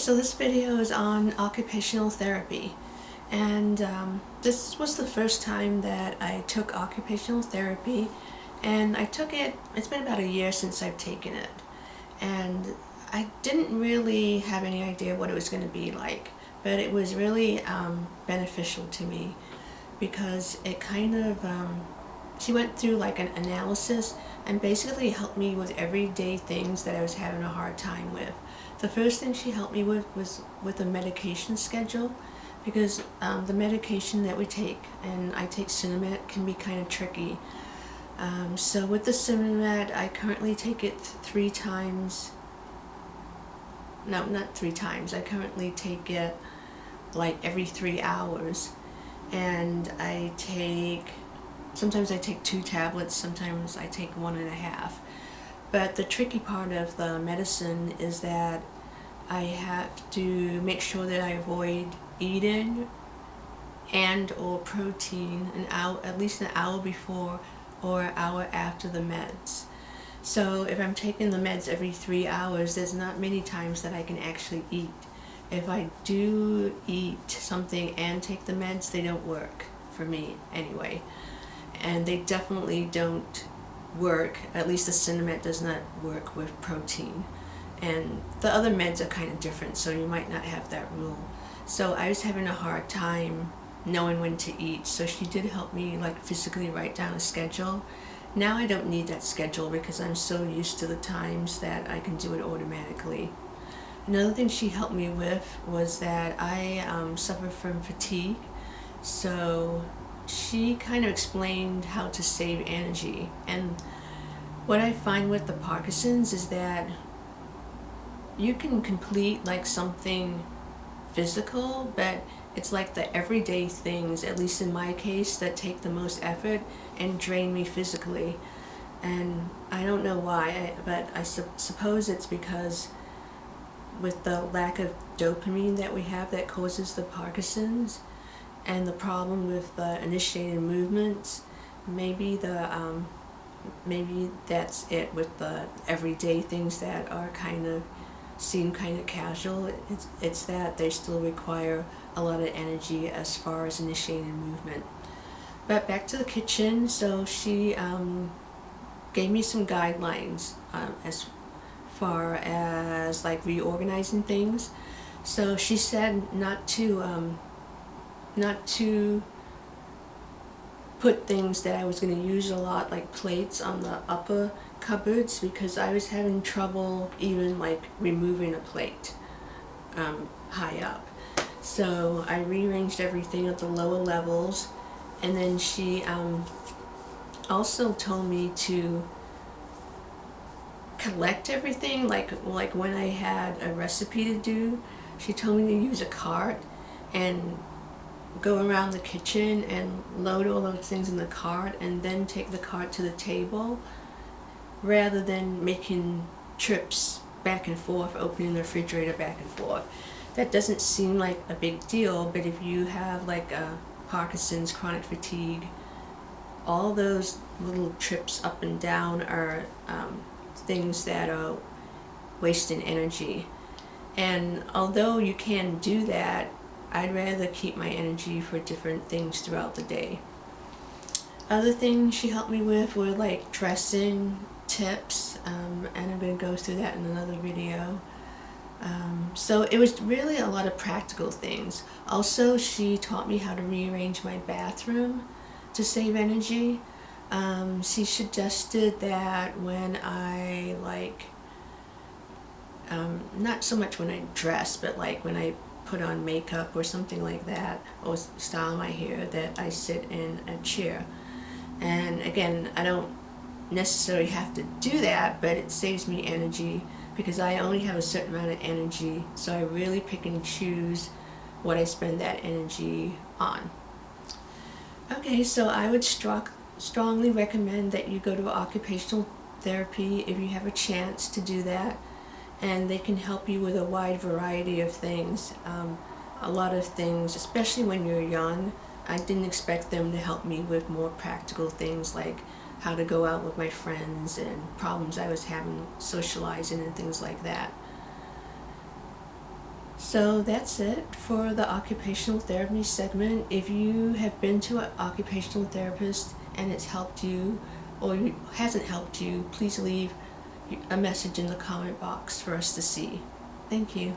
so this video is on occupational therapy. And um, this was the first time that I took occupational therapy. And I took it, it's been about a year since I've taken it. And I didn't really have any idea what it was going to be like but it was really um, beneficial to me because it kind of, um, she went through like an analysis and basically helped me with everyday things that I was having a hard time with. The first thing she helped me with was with a medication schedule because um, the medication that we take, and I take Sinemet, can be kind of tricky. Um, so with the Sinemet, I currently take it three times, no, not three times, I currently take it like every three hours. And I take, sometimes I take two tablets, sometimes I take one and a half. But the tricky part of the medicine is that I have to make sure that I avoid eating and or protein an hour, at least an hour before or an hour after the meds. So if I'm taking the meds every three hours, there's not many times that I can actually eat. If I do eat something and take the meds, they don't work for me anyway. And they definitely don't work, at least the Sinemet does not work with protein. And the other meds are kind of different, so you might not have that rule. So I was having a hard time knowing when to eat, so she did help me like physically write down a schedule. Now I don't need that schedule because I'm so used to the times that I can do it automatically. Another thing she helped me with was that I um, suffer from fatigue, so she kind of explained how to save energy. And what I find with the Parkinson's is that you can complete like something physical, but it's like the everyday things, at least in my case, that take the most effort and drain me physically. And I don't know why, but I su suppose it's because with the lack of dopamine that we have that causes the Parkinson's and the problem with the initiated movements, maybe the um, maybe that's it with the everyday things that are kind of seem kind of casual. It's, it's that they still require a lot of energy as far as initiating movement. But back to the kitchen, so she um, gave me some guidelines um, as far as like reorganizing things. So she said not to um, not to put things that I was going to use a lot like plates on the upper cupboards because I was having trouble even like removing a plate um, high up. So I rearranged everything at the lower levels and then she um, also told me to collect everything like like when I had a recipe to do she told me to use a cart and go around the kitchen and load all those things in the cart and then take the cart to the table rather than making trips back and forth, opening the refrigerator back and forth. That doesn't seem like a big deal, but if you have like a Parkinson's, chronic fatigue, all those little trips up and down are um, things that are wasting energy. And although you can do that, I'd rather keep my energy for different things throughout the day. Other things she helped me with were like dressing tips um, and I'm going to go through that in another video. Um, so it was really a lot of practical things. Also she taught me how to rearrange my bathroom to save energy. Um, she suggested that when I like, um, not so much when I dress, but like when I put on makeup or something like that, or style my hair, that I sit in a chair. And again, I don't necessarily have to do that, but it saves me energy because I only have a certain amount of energy, so I really pick and choose what I spend that energy on. Okay, so I would strongly recommend that you go to occupational therapy if you have a chance to do that and they can help you with a wide variety of things. Um, a lot of things, especially when you're young, I didn't expect them to help me with more practical things like how to go out with my friends and problems I was having socializing and things like that. So that's it for the occupational therapy segment. If you have been to an occupational therapist and it's helped you or hasn't helped you, please leave a message in the comment box for us to see. Thank you.